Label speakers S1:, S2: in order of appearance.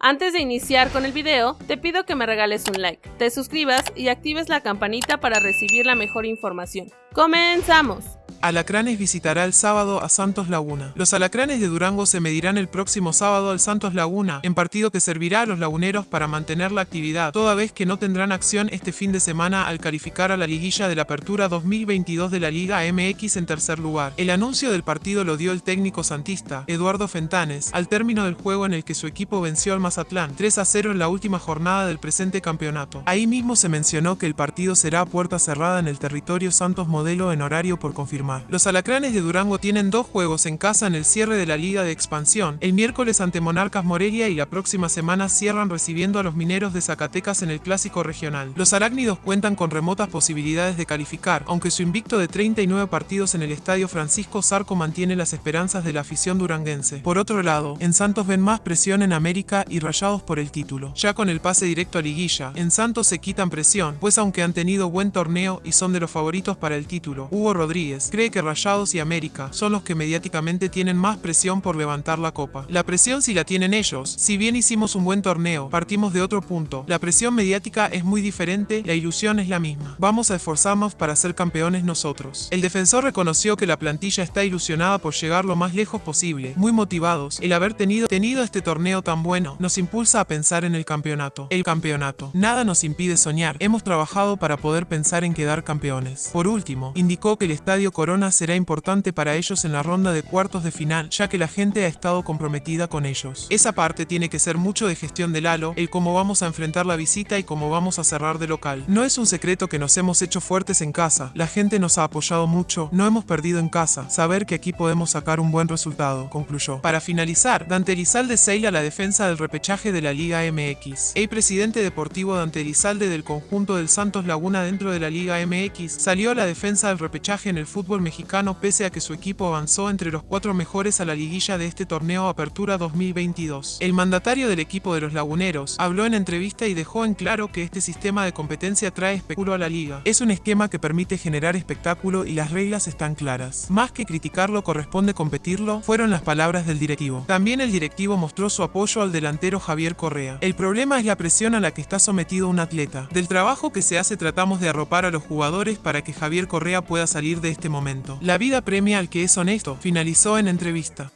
S1: Antes de iniciar con el video, te pido que me regales un like, te suscribas y actives la campanita para recibir la mejor información. ¡Comenzamos!
S2: Alacranes visitará el sábado a Santos Laguna. Los alacranes de Durango se medirán el próximo sábado al Santos Laguna, en partido que servirá a los laguneros para mantener la actividad, toda vez que no tendrán acción este fin de semana al calificar a la liguilla de la Apertura 2022 de la Liga MX en tercer lugar. El anuncio del partido lo dio el técnico santista, Eduardo Fentanes, al término del juego en el que su equipo venció al Mazatlán 3 a 0 en la última jornada del presente campeonato. Ahí mismo se mencionó que el partido será a puerta cerrada en el territorio Santos Modelo en horario por confirmar los alacranes de Durango tienen dos juegos en casa en el cierre de la Liga de Expansión, el miércoles ante Monarcas Morelia y la próxima semana cierran recibiendo a los mineros de Zacatecas en el Clásico Regional. Los arácnidos cuentan con remotas posibilidades de calificar, aunque su invicto de 39 partidos en el Estadio Francisco Zarco mantiene las esperanzas de la afición duranguense. Por otro lado, en Santos ven más presión en América y rayados por el título. Ya con el pase directo a liguilla, en Santos se quitan presión, pues aunque han tenido buen torneo y son de los favoritos para el título, Hugo Rodríguez, cree que Rayados y América son los que mediáticamente tienen más presión por levantar la copa. La presión si la tienen ellos, si bien hicimos un buen torneo, partimos de otro punto. La presión mediática es muy diferente, la ilusión es la misma. Vamos a esforzarnos para ser campeones nosotros. El defensor reconoció que la plantilla está ilusionada por llegar lo más lejos posible, muy motivados. El haber tenido, tenido este torneo tan bueno nos impulsa a pensar en el campeonato. El campeonato. Nada nos impide soñar. Hemos trabajado para poder pensar en quedar campeones. Por último, indicó que el estadio Corona será importante para ellos en la ronda de cuartos de final, ya que la gente ha estado comprometida con ellos. Esa parte tiene que ser mucho de gestión del halo, el cómo vamos a enfrentar la visita y cómo vamos a cerrar de local. No es un secreto que nos hemos hecho fuertes en casa, la gente nos ha apoyado mucho, no hemos perdido en casa, saber que aquí podemos sacar un buen resultado, concluyó. Para finalizar, Dante Elizalde seila la defensa del repechaje de la Liga MX. El presidente deportivo Dante Elizalde del conjunto del Santos Laguna dentro de la Liga MX salió a la defensa del repechaje en el fútbol mexicano pese a que su equipo avanzó entre los cuatro mejores a la liguilla de este torneo Apertura 2022. El mandatario del equipo de los laguneros habló en entrevista y dejó en claro que este sistema de competencia trae espectáculo a la liga. Es un esquema que permite generar espectáculo y las reglas están claras. Más que criticarlo corresponde competirlo, fueron las palabras del directivo. También el directivo mostró su apoyo al delantero Javier Correa. El problema es la presión a la que está sometido un atleta. Del trabajo que se hace tratamos de arropar a los jugadores para que Javier Correa pueda salir de este La vida premia al que es honesto, finalizó en entrevista.